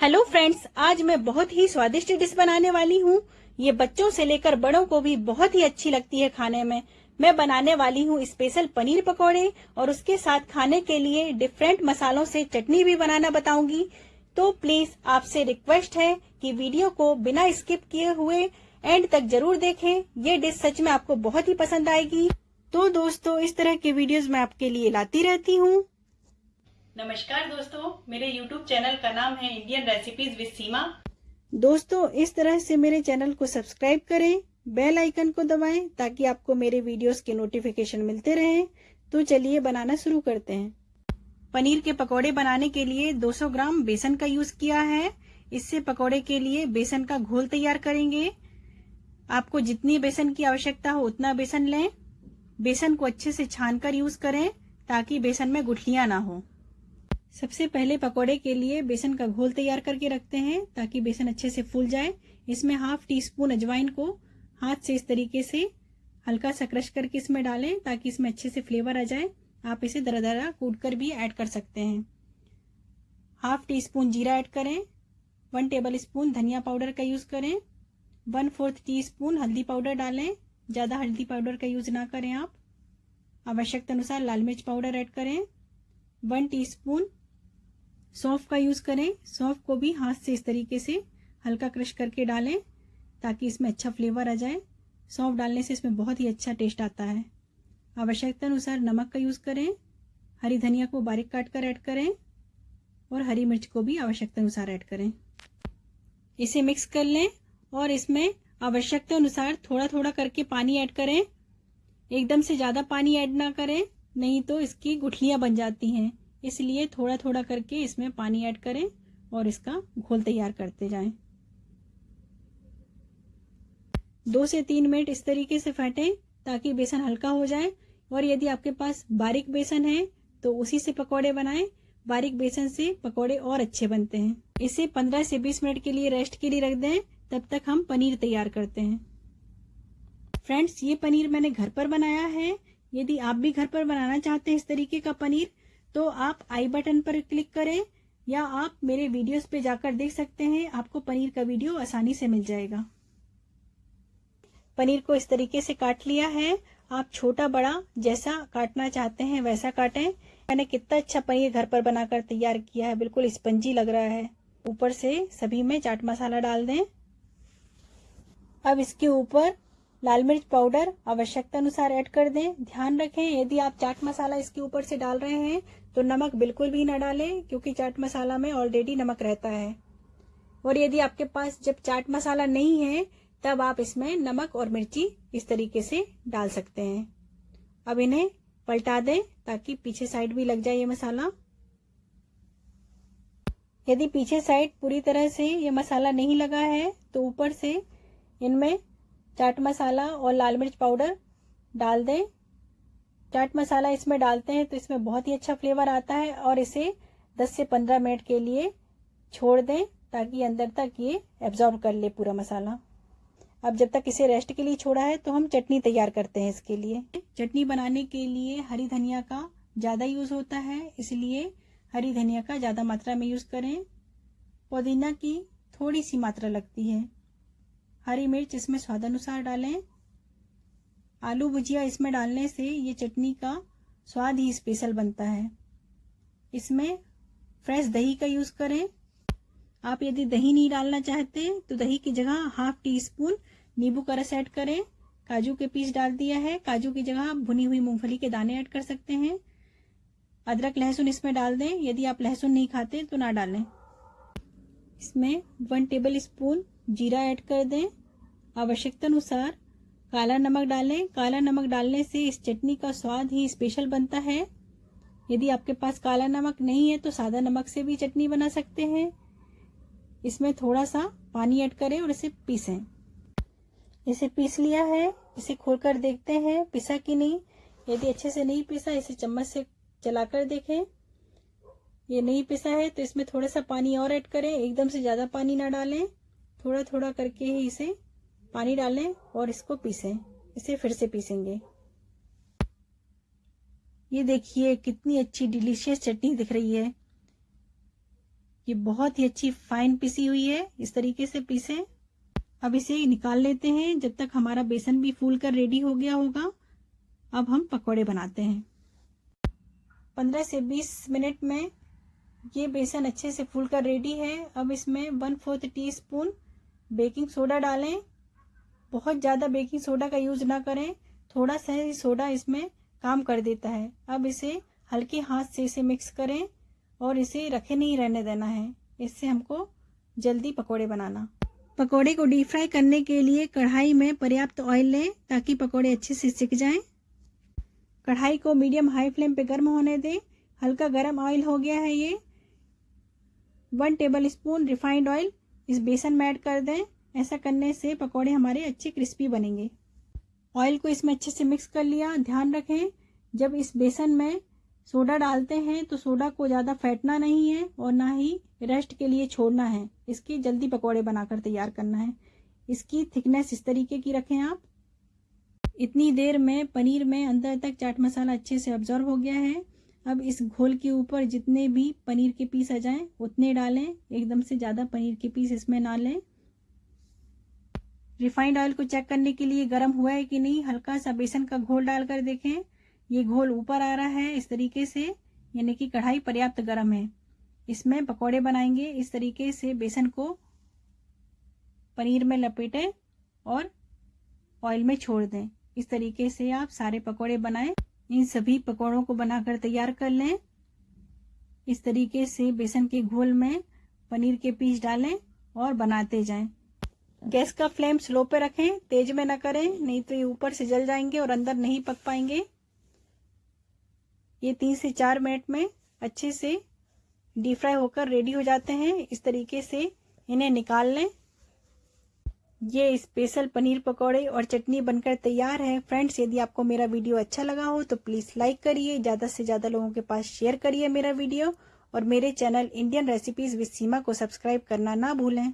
Hello friends आज मैं बहुत ही स्वादिष्ट डिश बनाने वाली हूँ। ये बच्चों से लेकर बड़ों को भी बहुत ही अच्छी लगती है खाने में। मैं बनाने वाली हूँ स्पेशल पनीर पकौड़े और उसके साथ खाने के लिए डिफरेंट मसालों से चटनी भी बनाना बताऊँगी। तो प्लीज़ आपसे रिक्वेस्ट है कि वीडियो को बिना स्किप किए हुए एंड तक ज़रूर देखें। ये डिश सच में आपको बहुत ही पसंद आएगी। तो दोस्तों, इस तरह के वीडियोस मैं आपके लिए लाती रहती हूँ। नमस्कार दोस्तों, मेरे YouTube चैनल का नाम है इंडियन रेसिपीज़ विद सीमा दोस्तों, इस तरह से मेरे चैनल को सब्सक्राइब करें, बेल आइकन को दबाएँ, ताकि आपको मेरे वीडियोस के नोटिफिकेशन मिलते रहें। तो चलिए बनाना शुरू करते हैं। पनीर के पकौड़े बनाने के लिए 200 ग्राम बेसन का यूज़ किया है। इससे पकौड़े के लिए बेसन का घोल तैयार करेंगे। आपको जितनी बेसन की आवश्यकता हो उतना बेसन लें। बेसन को अच्छे से छान कर यूज़ करें, ताकि बेसन में गुठलियाँ ना हो। सबसे पहले पकोड़े के लिए बेसन का घोल तैयार करके रखते हैं ताकि बेसन अच्छे से फूल जाए। इसमें हाफ़ टी स्पून अजवाइन को हाथ से इस तरीके से हल्का सा क्रश करके इसमें डालें ताकि इसमें अच्छे से फ्लेवर आ जाए। आप इसे दरा दरा कूट कर भी ऐड कर सकते हैं। हाफ़ टी स्पून जीरा ऐड करें। वन टेबल स्पून धनिया पाउडर का यूज़ करें। वन फोर्थ टी स्पून हल्दी पाउडर डालें। ज़्यादा हल्दी पाउडर का यूज़ ना करें आप। आवश्यकता अनुसार लाल मिर्च पाउडर ऐड करें। वन टीस्पून सौंफ का यूज़ करें। सौंफ को भी हाथ से इस तरीके से हल्का क्रश करके डालें ताकि इसमें अच्छा फ्लेवर आ जाए। सौंफ डालने से इसमें बहुत ही अच्छा टेस्ट आता है। आवश्यकता अनुसार नमक का यूज़ करें। हरी धनिया को बारीक काट कर ऐड करें और हरी मिर्च को भी आवश्यकता अनुसार ऐड करें। इसे मिक्स कर लें और इसमें आवश्यकता अनुसार थोड़ा थोड़ा करके पानी ऐड करें। एकदम से ज़्यादा पानी ऐड ना करें, नहीं तो इसकी गुठलियाँ बन जाती हैं। इसलिए थोड़ा थोड़ा करके इसमें पानी ऐड करें और इसका घोल तैयार करते जाएँ। दो से तीन मिनट इस तरीके से फेंटें ताकि बेसन हल्का हो जाए और यदि आपके पास बारीक बेसन है तो उसी से पकौड़े बनाएँ। बारीक बेसन से पकौड़े और अच्छे बनते हैं। इसे 15 से 20 मिनट के लिए रेस्ट के लिए रख दें, तब तक हम पनीर तैयार करते हैं। फ्रेंड्स, ये पनीर मैंने घर पर बनाया है। यदि आप भी घर पर बनाना चाहते हैं इस तरीके का पनीर तो आप आई बटन पर क्लिक करें, या आप मेरे वीडियोस पे जाकर देख सकते हैं, आपको पनीर का वीडियो आसानी से मिल जाएगा। पनीर को इस तरीके से काट लिया है। आप छोटा बड़ा जैसा काटना चाहते हैं, वैसा काटें। मैंने कितना अच्छा पनीर घर पर बनाकर तैयार किया है, बिल्कुल स्पंजी लग रहा है। ऊपर से सभी में चाट मसाला डाल दें। अब इसके ऊपर लाल मिर्च पाउडर आवश्यकता अनुसार ऐड कर दें। ध्यान रखें, यदि आप चाट मसाला इसके ऊपर से डाल रहे हैं तो नमक बिल्कुल भी ना डालें, क्योंकि चाट मसाला में ऑलरेडी नमक रहता है। और यदि आपके पास जब चाट मसाला नहीं है, तब आप इसमें नमक और मिर्ची इस तरीके से डाल सकते हैं। अब इन्हें पलटा दें, ताकि पीछे साइड भी लग जाए ये मसाला। यदि पीछे साइड पूरी तरह से ये मसाला नहीं लगा है तो ऊपर से इनमें चाट मसाला और लाल मिर्च पाउडर डाल दें। चाट मसाला इसमें डालते हैं तो इसमें बहुत ही अच्छा फ्लेवर आता है और इसे 10 से 15 मिनट के लिए छोड़ दें ताकि अंदर तक ये एब्जॉर्ब कर ले पूरा मसाला। अब जब तक इसे रेस्ट के लिए छोड़ा है तो हम चटनी तैयार करते हैं इसके लिए। चटनी बनाने के लिए हरी धनिया का ज़्यादा यूज़ होता है, इसलिए हरी धनिया का ज़्यादा मात्रा में यूज़ करें। पुदीना की थोड़ी सी मात्रा लगती है। हरी मिर्च इसमें स्वाद अनुसार डालें। आलू भुजिया इसमें डालने से ये चटनी का स्वाद ही स्पेशल बनता है। इसमें फ्रेश दही का यूज़ करें। आप यदि दही नहीं डालना चाहते तो दही की जगह हाफ़ टी स्पून नींबू का रस ऐड करें। काजू के पीस डाल दिया है। काजू की जगह आप भुनी हुई मूंगफली के दाने ऐड कर सकते हैं। अदरक, लहसुन इसमें डाल दें। यदि आप लहसुन नहीं खाते तो ना डालें। इसमें वन टेबल स्पून जीरा ऐड कर दें। आवश्यकता अनुसार काला नमक डालें। काला नमक डालने से इस चटनी का स्वाद ही स्पेशल बनता है। यदि आपके पास काला नमक नहीं है तो सादा नमक से भी चटनी बना सकते हैं। इसमें थोड़ा सा पानी ऐड करें और इसे पीसें। इसे पीस लिया है। इसे खोलकर देखते हैं, पिसा कि नहीं। यदि अच्छे से नहीं पिसा, इसे चम्मच से चलाकर देखें। ये नहीं पिसा है तो इसमें थोड़ा सा पानी और ऐड करें। एकदम से ज़्यादा पानी ना डालें। थोड़ा थोड़ा करके ही इसे पानी डालें और इसको पीसें। इसे फिर से पीसेंगे। ये देखिए, कितनी अच्छी डिलीशियस चटनी दिख रही है। ये बहुत ही अच्छी फाइन पिसी हुई है। इस तरीके से पीसे। अब इसे निकाल लेते हैं। जब तक हमारा बेसन भी फूल कर रेडी हो गया होगा, अब हम पकौड़े बनाते हैं। पंद्रह से बीस मिनट में ये बेसन अच्छे से फूल कर रेडी है। अब इसमें one fourth teaspoon baking soda डालें। बहुत ज़्यादा बेकिंग सोडा का यूज़ ना करें। थोड़ा सा ही सोडा इसमें काम कर देता है। अब इसे हल्के हाथ से इसे मिक्स करें और इसे रखे नहीं रहने देना है। इससे हमको जल्दी पकोड़े बनाना। पकोड़े को डीप फ्राई करने के लिए कढ़ाई में पर्याप्त ऑयल लें ताकि पकोड़े अच्छे से सिक जाएँ। कढ़ाई को मीडियम हाई फ्लेम पे गर्म होने दें। हल्का गर्म ऑयल हो गया है ये। One tablespoon refined oil इस बेसन में ऐड कर दें। ऐसा करने से पकौड़े हमारे अच्छे क्रिस्पी बनेंगे। ऑयल को इसमें अच्छे से मिक्स कर लिया। ध्यान रखें, जब इस बेसन में सोडा डालते हैं तो सोडा को ज़्यादा फेंटना नहीं है और ना ही रेस्ट के लिए छोड़ना है। इसकी जल्दी पकौड़े बनाकर तैयार करना है। इसकी थिकनेस इस तरीके की रखें आप। इतनी देर में पनीर में अंदर तक चाट मसाला अच्छे से ऑब्जॉर्व हो गया है। अब इस घोल के ऊपर जितने भी पनीर के पीस आ जाएँ, उतने डालें, एकदम से ज़्यादा पनीर के पीस इसमें ना लें। रिफाइंड ऑयल को चेक करने के लिए गर्म हुआ है कि नहीं, हल्का सा बेसन का घोल डालकर देखें। ये घोल ऊपर आ रहा है इस तरीके से, यानी कि कढ़ाई पर्याप्त गर्म है। इसमें पकौड़े बनाएँगे, इस तरीके से बेसन को पनीर में लपेटें और ऑयल में छोड़ दें। इस तरीके से आप सारे पकौड़े बनाएँ। इन सभी पकौड़ों को बनाकर तैयार कर लें। इस तरीके से बेसन के घोल में पनीर के पीस डालें और बनाते जाएँ। गैस का फ्लेम स्लो पे रखें, तेज में ना करें, नहीं तो ये ऊपर से जल जाएँगे और अंदर नहीं पक पाएँगे। ये तीन से चार मिनट में अच्छे से डीप फ्राई होकर रेडी हो जाते हैं। इस तरीके से इन्हें निकाल लें। ये स्पेशल पनीर पकौड़े और चटनी बनकर तैयार है। फ्रेंड्स यदि आपको मेरा वीडियो अच्छा लगा हो तो प्लीज़ लाइक करिए, ज़्यादा से ज़्यादा लोगों के पास शेयर करिए मेरा वीडियो और मेरे channel Indian recipes with Seema को सब्सक्राइब करना ना भूलें।